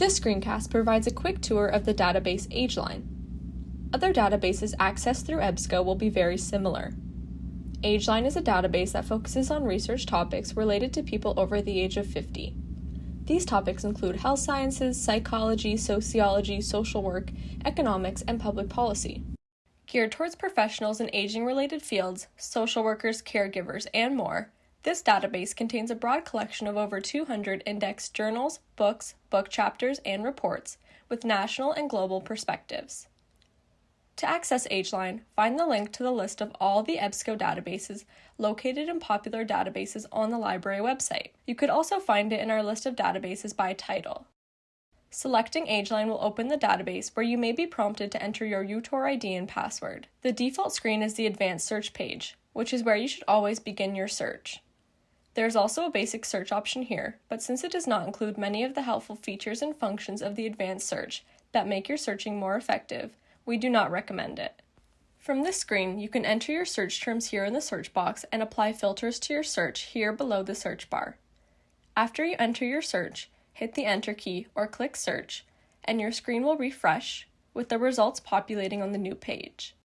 This screencast provides a quick tour of the database AgeLine. Other databases accessed through EBSCO will be very similar. AgeLine is a database that focuses on research topics related to people over the age of 50. These topics include health sciences, psychology, sociology, social work, economics, and public policy. Geared towards professionals in aging related fields, social workers, caregivers, and more, this database contains a broad collection of over 200 indexed journals, books, book chapters, and reports with national and global perspectives. To access AgeLine, find the link to the list of all the EBSCO databases located in popular databases on the library website. You could also find it in our list of databases by title. Selecting AgeLine will open the database where you may be prompted to enter your UTOR ID and password. The default screen is the advanced search page, which is where you should always begin your search. There is also a basic search option here, but since it does not include many of the helpful features and functions of the advanced search that make your searching more effective, we do not recommend it. From this screen, you can enter your search terms here in the search box and apply filters to your search here below the search bar. After you enter your search, hit the Enter key or click Search, and your screen will refresh with the results populating on the new page.